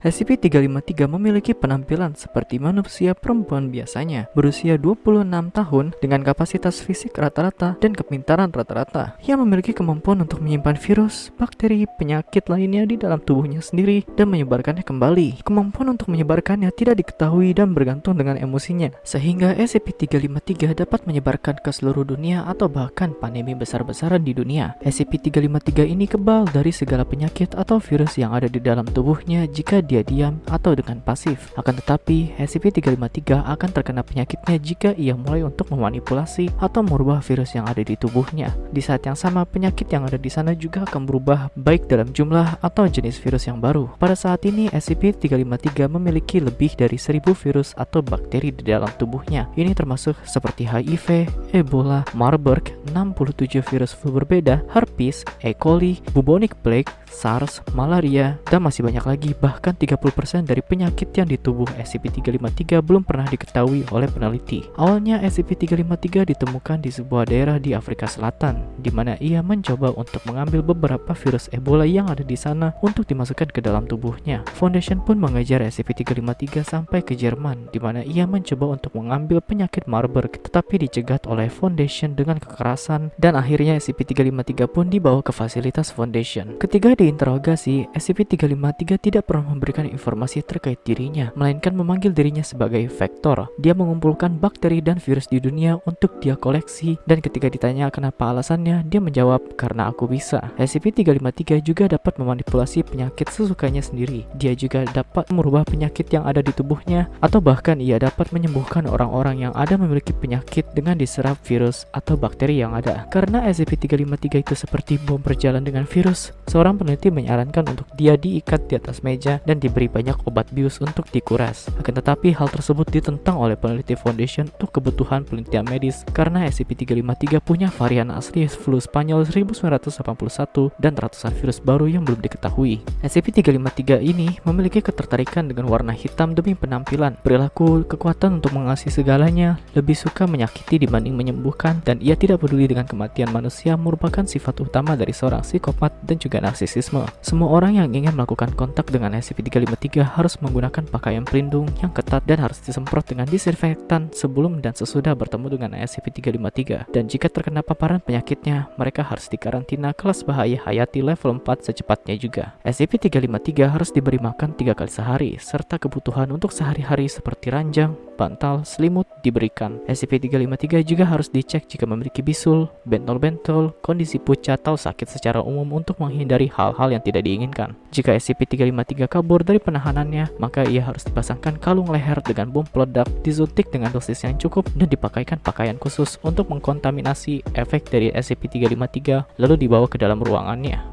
SCP-353 memiliki penampilan seperti manusia perempuan biasanya, berusia 26 tahun dengan kapasitas fisik rata-rata dan kepintaran rata-rata, yang memiliki kemampuan untuk menyimpan virus, bakteri, penyakit lainnya di dalam tubuhnya sendiri dan menyebarkannya kembali. Kemampuan untuk menyebarkannya tidak diketahui dan bergantung dengan emosinya, sehingga SCP-353 dapat menyebarkan ke seluruh dunia atau bahkan pandemi besar-besaran di dunia. SCP-353 ini kebal dari segala penyakit atau virus yang ada di dalam tubuhnya jika dia diam atau dengan pasif. Akan tetapi, SCP-353 akan terkena penyakitnya jika ia mulai untuk memanipulasi atau merubah virus yang ada di tubuhnya. Di saat yang sama, penyakit yang ada di sana juga akan berubah baik dalam jumlah atau jenis virus yang baru. Pada saat ini, SCP-353 memiliki lebih dari 1000 virus atau bakteri di dalam tubuhnya. Ini termasuk seperti HIV, Ebola, Marburg, 67 virus flu berbeda, herpes, E. coli, bubonic plague, SARS, malaria, dan masih banyak lagi bahkan 30% dari penyakit yang di tubuh SCP-353 belum pernah diketahui oleh peneliti. Awalnya SCP-353 ditemukan di sebuah daerah di Afrika Selatan, di mana ia mencoba untuk mengambil beberapa virus Ebola yang ada di sana untuk dimasukkan ke dalam tubuhnya. Foundation pun mengejar SCP-353 sampai ke Jerman, di mana ia mencoba untuk mengambil penyakit Marburg, tetapi dicegat oleh Foundation dengan kekerasan, dan akhirnya SCP-353 pun dibawa ke fasilitas Foundation. Ketika diinterogasi, SCP-353 tidak pernah memberikan informasi terkait dirinya, melainkan memanggil dirinya sebagai vektor. Dia mengumpulkan bakteri dan virus di dunia untuk dia koleksi, dan ketika ditanya kenapa alasannya, dia menjawab, karena aku bisa. SCP-353 juga dapat memanipulasi penyakit sesukanya sendiri. Dia juga dapat merubah penyakit yang ada di tubuhnya, atau bahkan ia dapat menyembuhkan orang-orang yang ada memiliki penyakit dengan diserap virus atau bakteri yang ada. Karena SCP-353 itu seperti bom berjalan dengan virus, seorang peneliti menyarankan untuk dia diikat di atas meja dan diberi banyak obat bius untuk dikuras. Akan tetapi hal tersebut ditentang oleh peneliti Foundation untuk kebutuhan penelitian medis karena SCP-353 punya varian asli flu Spanyol 1981 dan ratusan virus baru yang belum diketahui. SCP-353 ini memiliki ketertarikan dengan warna hitam demi penampilan, perilaku, kekuatan untuk mengasihi segalanya, lebih suka menyakiti dibanding menyembuhkan, dan ia tidak peduli dengan kematian manusia merupakan sifat utama dari seorang psikopat dan juga narsisisme. Semua orang yang ingin melakukan kontak dengan dengan SCP-353 harus menggunakan pakaian pelindung yang ketat dan harus disemprot dengan disinfektan sebelum dan sesudah bertemu dengan SCP-353. Dan jika terkena paparan penyakitnya, mereka harus dikarantina kelas bahaya hayati level 4 secepatnya juga. SCP-353 harus diberi makan tiga kali sehari, serta kebutuhan untuk sehari-hari seperti ranjang, bantal, selimut diberikan. SCP-353 juga harus dicek jika memiliki bisul, bentol-bentol, kondisi pucat atau sakit secara umum untuk menghindari hal-hal yang tidak diinginkan. Jika SCP-353 kabur dari penahanannya, maka ia harus dipasangkan kalung leher dengan bom peledak, disuntik dengan dosis yang cukup, dan dipakaikan pakaian khusus untuk mengkontaminasi efek dari SCP-353 lalu dibawa ke dalam ruangannya.